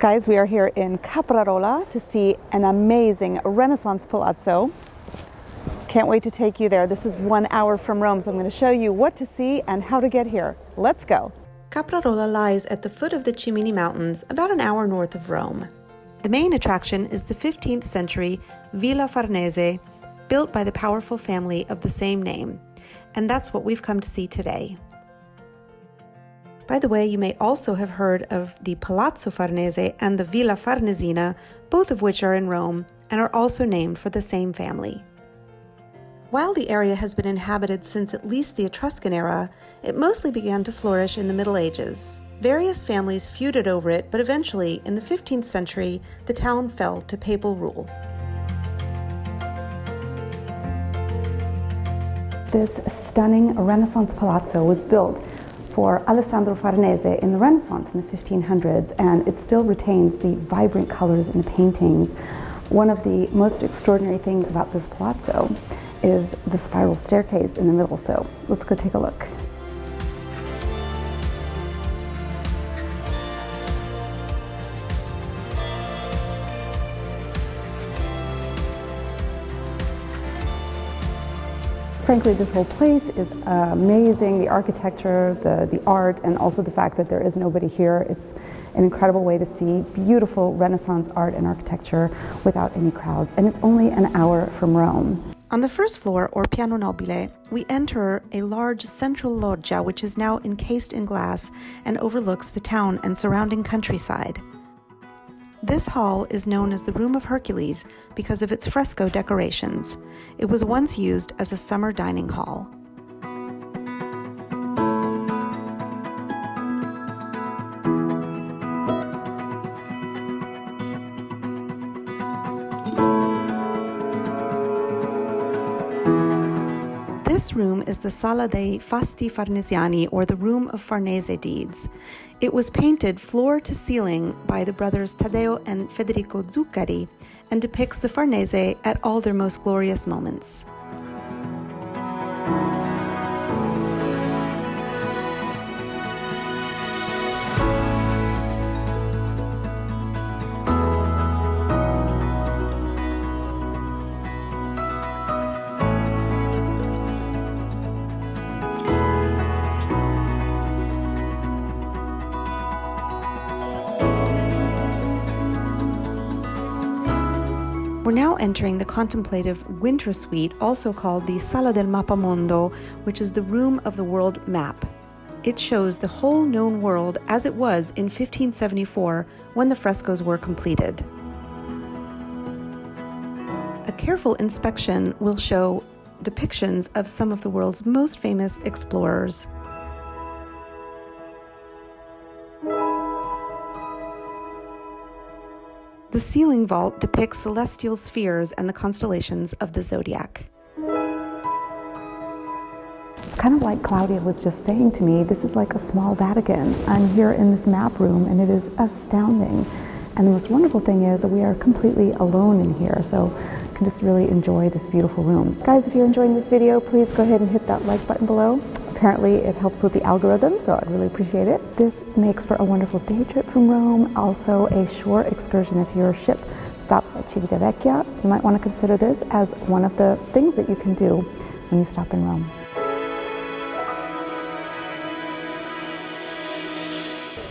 Guys, we are here in Caprarola to see an amazing Renaissance palazzo. Can't wait to take you there. This is one hour from Rome, so I'm going to show you what to see and how to get here. Let's go. Caprarola lies at the foot of the Cimini Mountains, about an hour north of Rome. The main attraction is the 15th century Villa Farnese, built by the powerful family of the same name. And that's what we've come to see today. By the way, you may also have heard of the Palazzo Farnese and the Villa Farnesina, both of which are in Rome and are also named for the same family. While the area has been inhabited since at least the Etruscan era, it mostly began to flourish in the Middle Ages. Various families feuded over it, but eventually, in the 15th century, the town fell to papal rule. This stunning Renaissance palazzo was built for Alessandro Farnese in the Renaissance in the 1500s, and it still retains the vibrant colors in the paintings. One of the most extraordinary things about this palazzo is the spiral staircase in the middle, so let's go take a look. Frankly, this whole place is amazing. The architecture, the, the art, and also the fact that there is nobody here. It's an incredible way to see beautiful Renaissance art and architecture without any crowds. And it's only an hour from Rome. On the first floor, or piano nobile, we enter a large central loggia which is now encased in glass and overlooks the town and surrounding countryside. This hall is known as the Room of Hercules because of its fresco decorations. It was once used as a summer dining hall. This room is the Sala dei Fasti Farnesiani, or the Room of Farnese Deeds. It was painted floor to ceiling by the brothers Taddeo and Federico Zuccari and depicts the Farnese at all their most glorious moments. We're now entering the contemplative winter suite, also called the Sala del Mappamondo, which is the room of the world map. It shows the whole known world as it was in 1574 when the frescoes were completed. A careful inspection will show depictions of some of the world's most famous explorers. The ceiling vault depicts celestial spheres and the constellations of the zodiac. Kind of like Claudia was just saying to me, this is like a small Vatican. I'm here in this map room and it is astounding. And the most wonderful thing is that we are completely alone in here, so you can just really enjoy this beautiful room. Guys, if you're enjoying this video, please go ahead and hit that like button below. Apparently it helps with the algorithm, so I'd really appreciate it. This makes for a wonderful day trip from Rome, also a shore excursion if your ship stops at Civitavecchia. You might want to consider this as one of the things that you can do when you stop in Rome.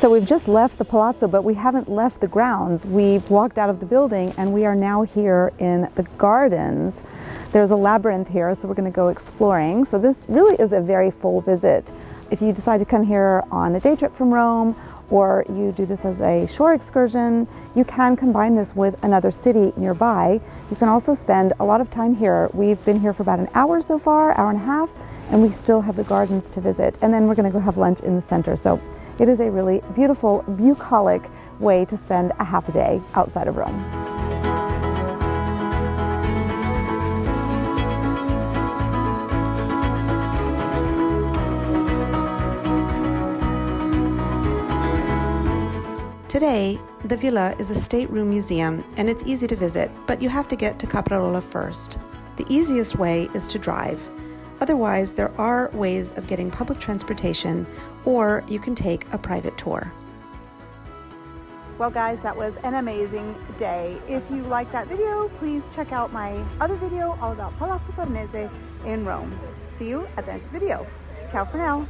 So we've just left the palazzo, but we haven't left the grounds. We've walked out of the building and we are now here in the gardens there's a labyrinth here, so we're going to go exploring. So this really is a very full visit. If you decide to come here on a day trip from Rome, or you do this as a shore excursion, you can combine this with another city nearby. You can also spend a lot of time here. We've been here for about an hour so far, hour and a half, and we still have the gardens to visit. And then we're going to go have lunch in the center. So it is a really beautiful, bucolic way to spend a half a day outside of Rome. Today, the villa is a stateroom museum and it's easy to visit, but you have to get to Caprarola first. The easiest way is to drive. Otherwise, there are ways of getting public transportation or you can take a private tour. Well guys, that was an amazing day. If you like that video, please check out my other video all about Palazzo Farnese in Rome. See you at the next video. Ciao for now.